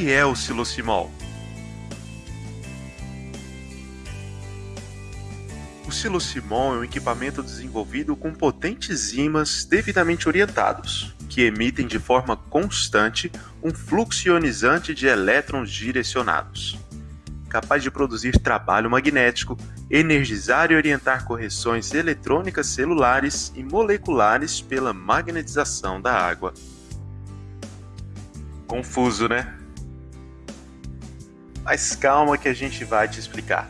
é o silocimol? O silocimol é um equipamento desenvolvido com potentes ímãs devidamente orientados, que emitem de forma constante um fluxo ionizante de elétrons direcionados, capaz de produzir trabalho magnético, energizar e orientar correções eletrônicas celulares e moleculares pela magnetização da água. Confuso, né? Mas calma que a gente vai te explicar.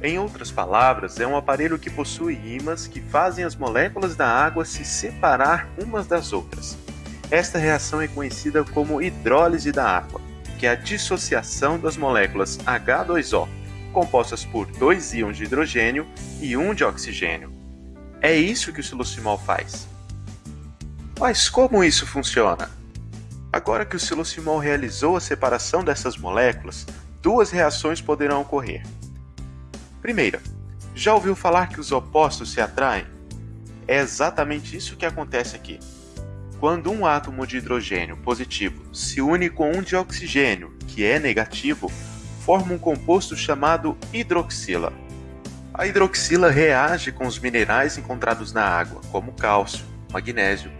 Em outras palavras, é um aparelho que possui ímãs que fazem as moléculas da água se separar umas das outras. Esta reação é conhecida como hidrólise da água, que é a dissociação das moléculas H2O, compostas por dois íons de hidrogênio e um de oxigênio. É isso que o silocimol faz. Mas como isso funciona? Agora que o silocimol realizou a separação dessas moléculas, duas reações poderão ocorrer. Primeira, já ouviu falar que os opostos se atraem? É exatamente isso que acontece aqui. Quando um átomo de hidrogênio positivo se une com um de oxigênio, que é negativo, forma um composto chamado hidroxila. A hidroxila reage com os minerais encontrados na água, como cálcio, magnésio,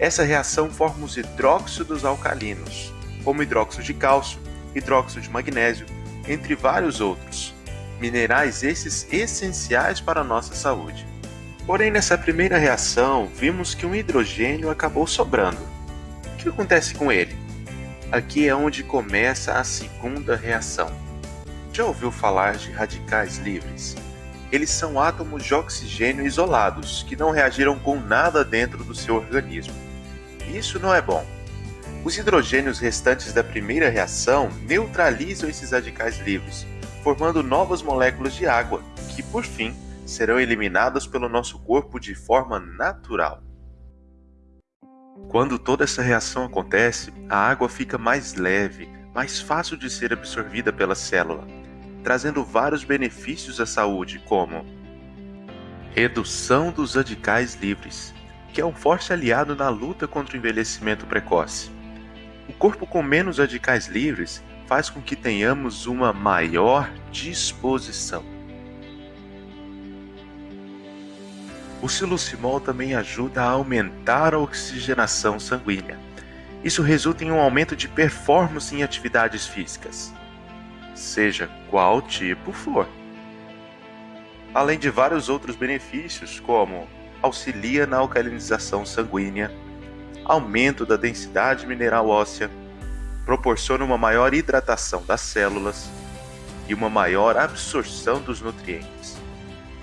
essa reação forma os hidróxidos alcalinos, como hidróxido de cálcio, hidróxido de magnésio, entre vários outros, minerais esses essenciais para a nossa saúde. Porém, nessa primeira reação, vimos que um hidrogênio acabou sobrando. O que acontece com ele? Aqui é onde começa a segunda reação. Já ouviu falar de radicais livres? Eles são átomos de oxigênio isolados que não reagiram com nada dentro do seu organismo. Isso não é bom. Os hidrogênios restantes da primeira reação neutralizam esses radicais livres, formando novas moléculas de água, que por fim serão eliminadas pelo nosso corpo de forma natural. Quando toda essa reação acontece, a água fica mais leve, mais fácil de ser absorvida pela célula, trazendo vários benefícios à saúde, como redução dos radicais livres, que é um forte aliado na luta contra o envelhecimento precoce. O corpo com menos radicais livres faz com que tenhamos uma maior disposição. O silocimol também ajuda a aumentar a oxigenação sanguínea. Isso resulta em um aumento de performance em atividades físicas, seja qual tipo for. Além de vários outros benefícios, como auxilia na alcalinização sanguínea, aumento da densidade mineral óssea, proporciona uma maior hidratação das células e uma maior absorção dos nutrientes.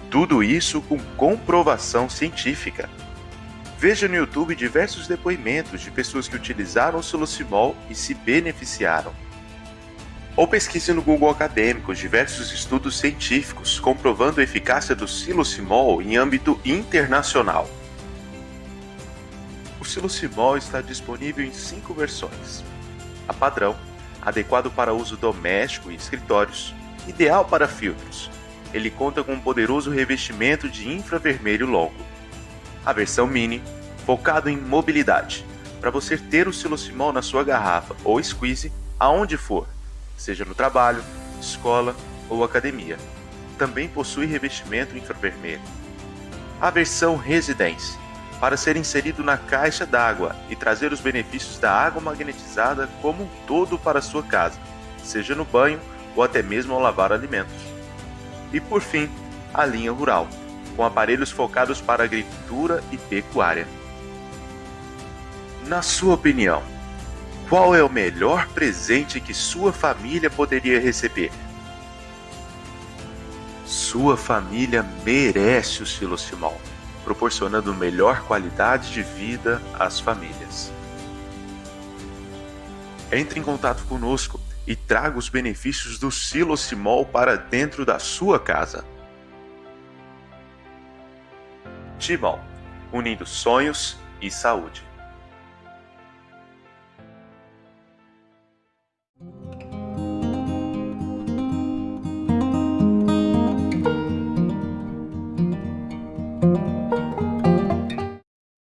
Tudo isso com comprovação científica. Veja no YouTube diversos depoimentos de pessoas que utilizaram o silocimol e se beneficiaram. Ou pesquise no Google Acadêmicos diversos estudos científicos comprovando a eficácia do silocimol em âmbito internacional. O silocimol está disponível em cinco versões. A padrão, adequado para uso doméstico e escritórios, ideal para filtros. Ele conta com um poderoso revestimento de infravermelho longo. A versão mini, focado em mobilidade, para você ter o silocimol na sua garrafa ou squeeze aonde for seja no trabalho, escola ou academia. Também possui revestimento infravermelho. A versão Residência para ser inserido na caixa d'água e trazer os benefícios da água magnetizada como um todo para sua casa, seja no banho ou até mesmo ao lavar alimentos. E por fim, a linha rural, com aparelhos focados para agricultura e pecuária. Na sua opinião, qual é o melhor presente que sua família poderia receber? Sua família merece o Silocimol, proporcionando melhor qualidade de vida às famílias. Entre em contato conosco e traga os benefícios do Silocimol para dentro da sua casa. Timol, unindo sonhos e saúde.